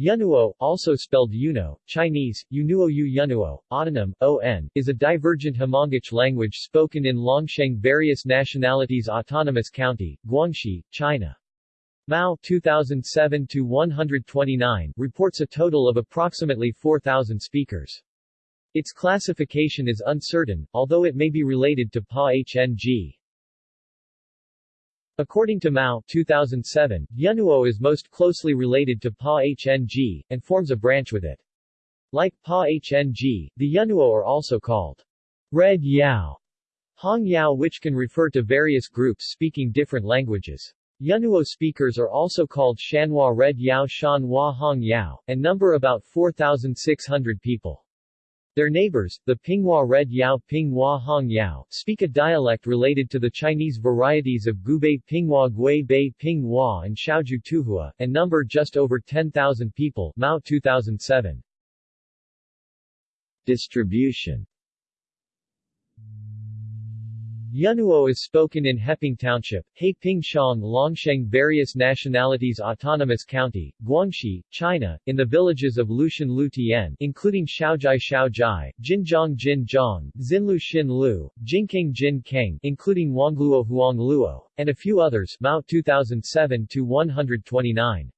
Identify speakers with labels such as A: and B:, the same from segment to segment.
A: Yunuo, also spelled Yuno, Chinese, Yunuo Yu Yunuo, autonym, ON, is a divergent Hmongic language spoken in Longsheng Various Nationalities Autonomous County, Guangxi, China. Mao 2007-129 reports a total of approximately 4,000 speakers. Its classification is uncertain, although it may be related to PA-HNG. According to Mao 2007, Yunuo is most closely related to Pa-HNG, and forms a branch with it. Like Pa-HNG, the Yunuo are also called Red Yao, Hong Yao which can refer to various groups speaking different languages. Yunuo speakers are also called Shanhua Red Yao Shanhua Hong Yao, and number about 4,600 people. Their neighbors, the Pinghua Red Yao Pinghua Hong Yao, speak a dialect related to the Chinese varieties of Guibei Pinghua Gui Bei Pinghua and Shaozhou Tuhua, and number just over 10,000 people Mao 2007. Distribution Yunuo is spoken in Heping Township, Heiping Shang Longsheng Various Nationalities Autonomous County, Guangxi, China, in the villages of Lushan Lutian including Shaojai Shaojai, Jinjiang Jinjiang, Xinlu Xinlu, Jingkeng Jinkeng including Wangluo Huangluo, and a few others Mao 2007-129.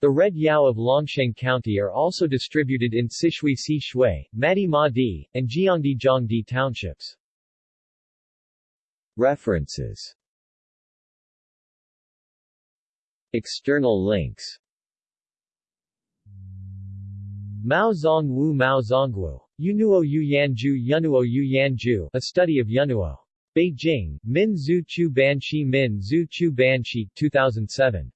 A: The Red Yao of Longsheng County are also distributed in Sishui Si Shui, Madi Ma Di, and Jiangdi Jiangdi townships. References External links Mao Zongwu Mao Zongwu. Yunuo Yu Yanjiu Yunuo Yu Yanjiu A Study of Yunuo. Beijing, Min Zhu Chu Banshi Min Zhu Chu Banshi 2007.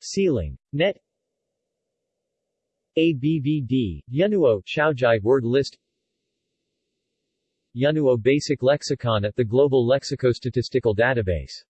A: Ceiling. Net ABVD, Yunuo Xiaozhai word list Yunuo Basic Lexicon at the Global Lexicostatistical Database